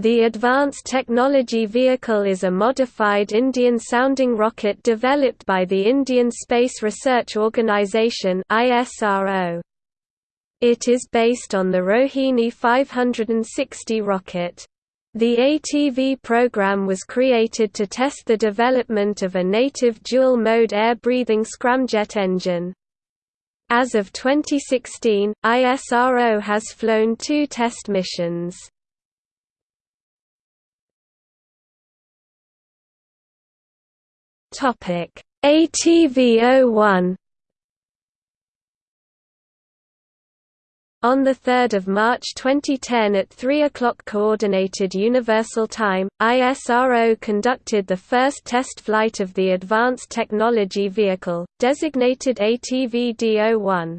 The Advanced Technology Vehicle is a modified Indian-sounding rocket developed by the Indian Space Research Organisation It is based on the Rohini 560 rocket. The ATV program was created to test the development of a native dual-mode air-breathing scramjet engine. As of 2016, ISRO has flown two test missions. ATV-01 On 3 March 2010 at 3 o'clock Coordinated Universal Time, ISRO conducted the first test flight of the Advanced Technology Vehicle, designated ATV-D01.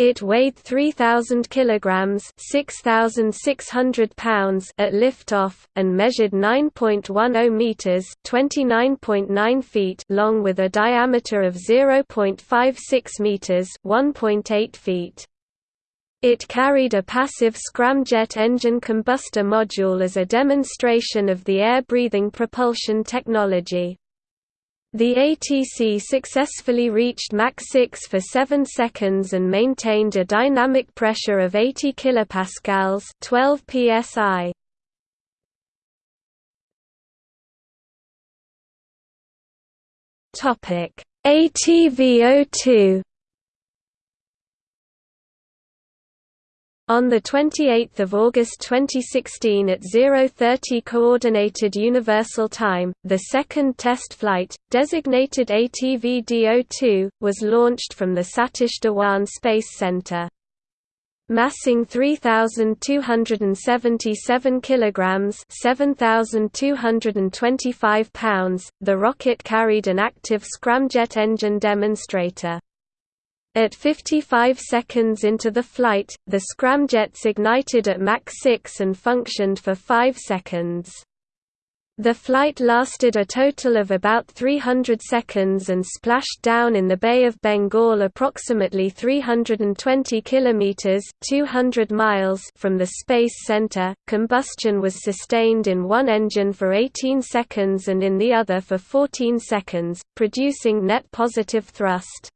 It weighed 3,000 kilograms (6,600 pounds) at liftoff, and measured 9.10 meters (29.9 feet) long with a diameter of 0.56 meters (1.8 feet). It carried a passive scramjet engine combustor module as a demonstration of the air-breathing propulsion technology. The ATV successfully reached Mach 6 for 7 seconds and maintained a dynamic pressure of 80 kPa 12 psi. ATV-02 On 28 August 2016 at 0:30 Coordinated Universal Time, the second test flight, designated ATV-D02, was launched from the Satish Dhawan Space Center. Massing 3277 kilograms, 7225 pounds, the rocket carried an active scramjet engine demonstrator. At 55 seconds into the flight, the scramjets ignited at Mach 6 and functioned for 5 seconds. The flight lasted a total of about 300 seconds and splashed down in the Bay of Bengal approximately 320 kilometers (200 miles) from the space center. Combustion was sustained in one engine for 18 seconds and in the other for 14 seconds, producing net positive thrust.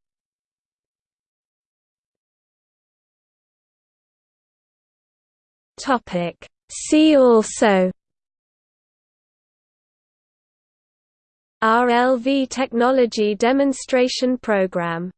Topic. See also RLV Technology Demonstration Program